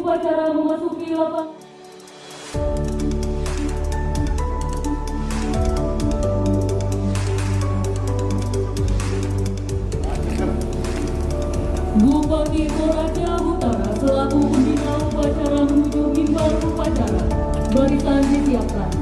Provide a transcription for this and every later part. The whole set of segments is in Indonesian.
upacara memasuki lapangan. Bupati Toraja Utara selaku pembina upacara menuju mimbar upacara. Barisan disiapkan.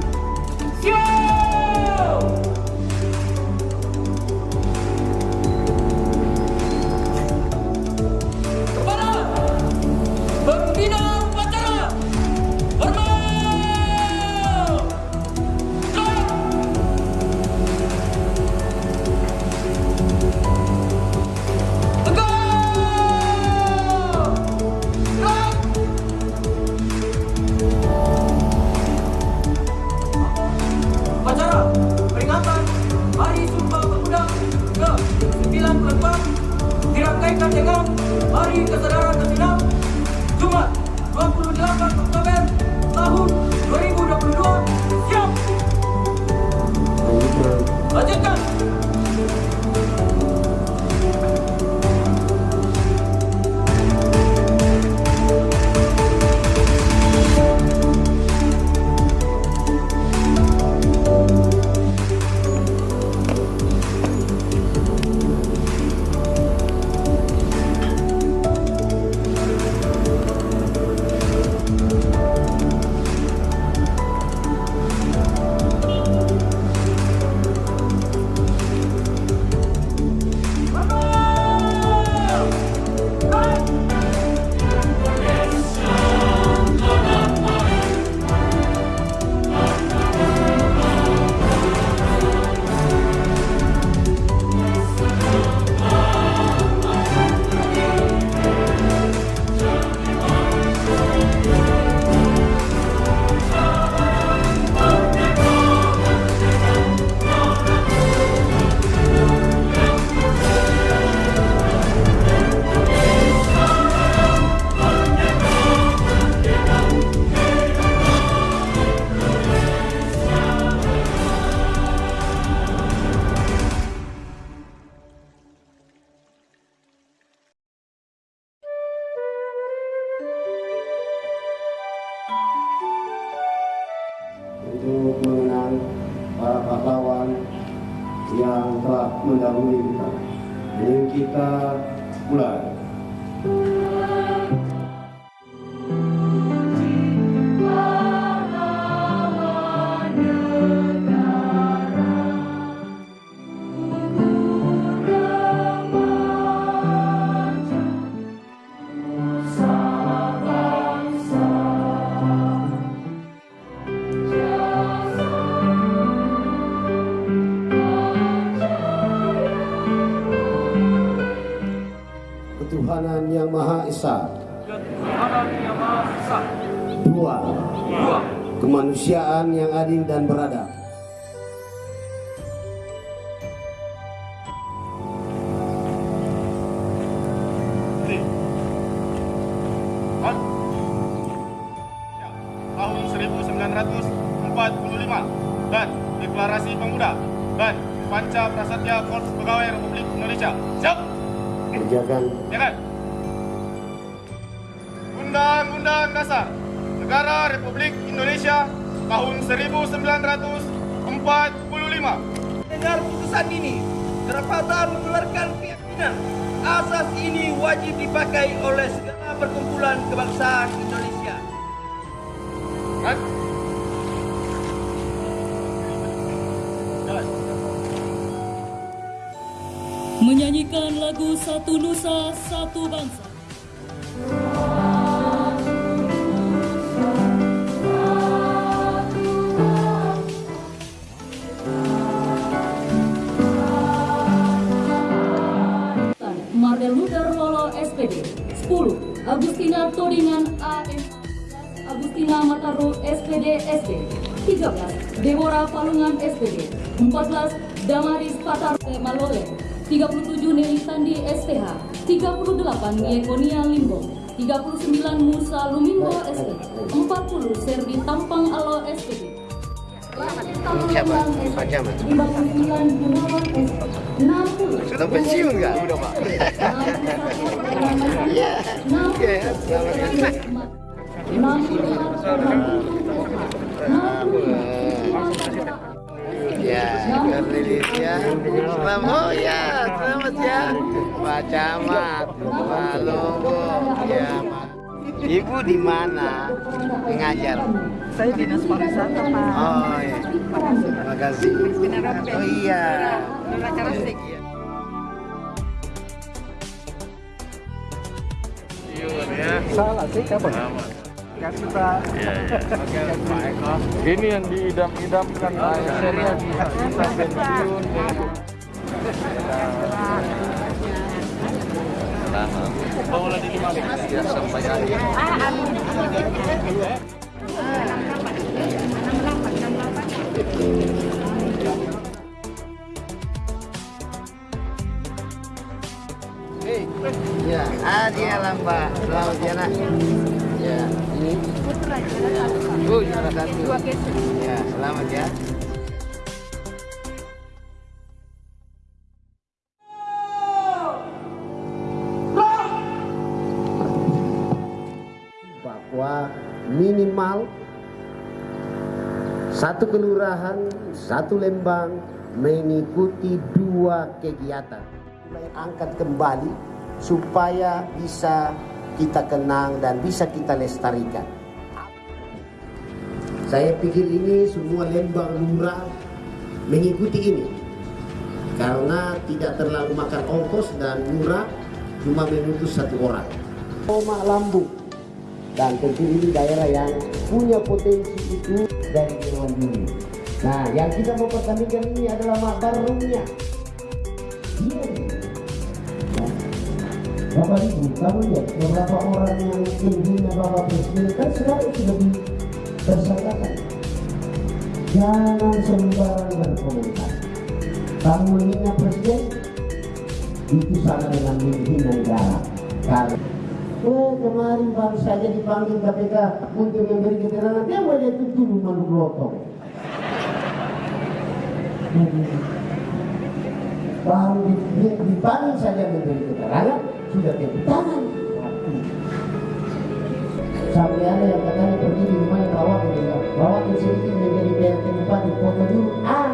Mendahului kita. Ini kita mulai. Kemanusiaan yang adil dan? Ya, tahun 1945 dan Deklarasi Pemuda dan Panca Prasatya Korps Pegawai Republik Indonesia. Siap? Kerjakan Ya kan? Undang-Undang Dasar Negara Republik Indonesia tahun 1945. Dengar putusan ini, kerapatan mengeluarkan keyakinan asas ini wajib dipakai oleh segala perkumpulan kebangsaan Indonesia. Kan? Menyanyikan lagu Satu Nusa Satu Bangsa. Agustina Todingan AM Agustina Mataru SPD SD 13 Deborah Palungan SPD 14 Damaris Patar Malole. 37 Nelly Sandi SPH 38 Yekonia Limbo. 39 Musa Lumimbo SD 40 Serdi Tampang Alo SPD Siapa? Pak Camat. 59 Gunawan SD 60 Sudah pensiun nggak? Udah Pak. Iya. Oke, selamat. Ya, Cornelis ya. Selamat, oh ya, selamat ya. Pak Camat, Pak Logo, ya. Pak. Ibu di mana mengajar? Saya dinas pariwisata Pak. Oh ya, terima kasih. Oh iya. Nona Salah sih kapan? Kan kita Ini yang diidam-idamkan. Akhirnya bisa pensiun. Ya sampai akhir. Ya, Ya nak. Ya, ini. Oh, juara satu. Ya, selamat ya. Bahwa minimal satu kelurahan, satu lembang mengikuti dua kegiatan. Mulai angkat kembali supaya bisa kita kenang dan bisa kita lestarikan. Saya pikir ini semua lembang lurah mengikuti ini karena tidak terlalu makan ongkos dan murah cuma menuntut satu orang. Oma Lambung dan tentu ini daerah yang punya potensi itu dari zaman dulu. Nah, yang kita mau pertandingkan ini adalah makarungnya. Nah, Bapak Ibu, kamu lihat beberapa orang yang menghina Bapak Presiden kan sekarang sudah ditersangkakan. Jangan sembarangan berkomentar. Kamu menghina Presiden, itu sama dengan menghina negara. Karena Oh kemarin baru saja dipanggil KPK untuk memberi keterangan dia boleh itu dulu malu lotong. Baru di- dipanggil saja memberi keterangan sudah tepuk tangan. Sampai ada yang katanya pergi di rumahnya bawa ke bawa ke sedikit menjadi PRT Bupati foto dulu. Ah,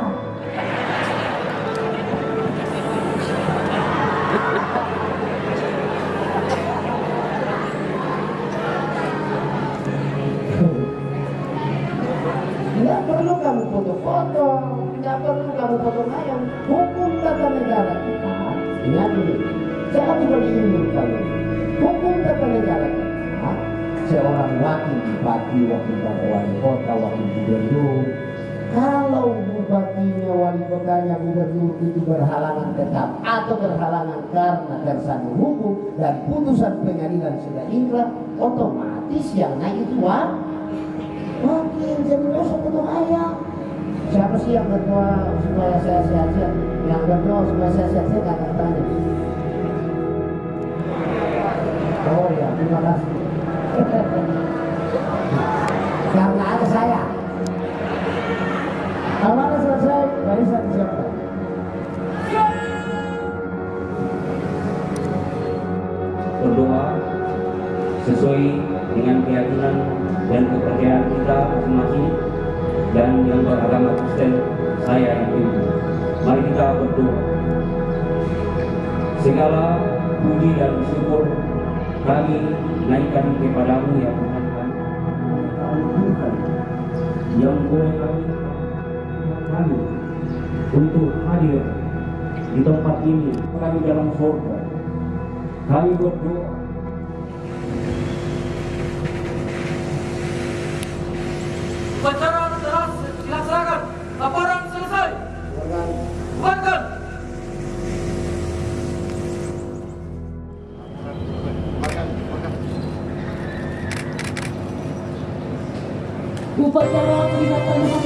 kamu. Hukum kita. Seorang wakil bupati, wakil wali kota, wakil gubernur. Kalau bupatinya, wali kotanya, gubernur itu berhalangan tetap atau berhalangan karena tersandung hukum dan putusan pengadilan sudah inkrah, otomatis yang naik itu wah, Makin jadi dosa potong ayam. Siapa sih yang berdoa supaya saya sehat-sehat? Yang berdoa supaya saya sehat-sehat tanya. Oh ya, terima kasih. Karena ada saya. Kalau selesai, barisan disiapkan. berdoa sesuai dengan keyakinan dan kepercayaan kita masing-masing dan yang beragama Kristen saya itu. Mari kita berdoa. Segala puji dan syukur kami naikkan kepadamu ya Tuhan kami. Tuhan yang boleh kami kami untuk hadir di tempat ini kami dalam surga kami berdoa Upacara telah dilaksanakan. Laporan selesai. Bubarkan. 我们是祖国的花朵。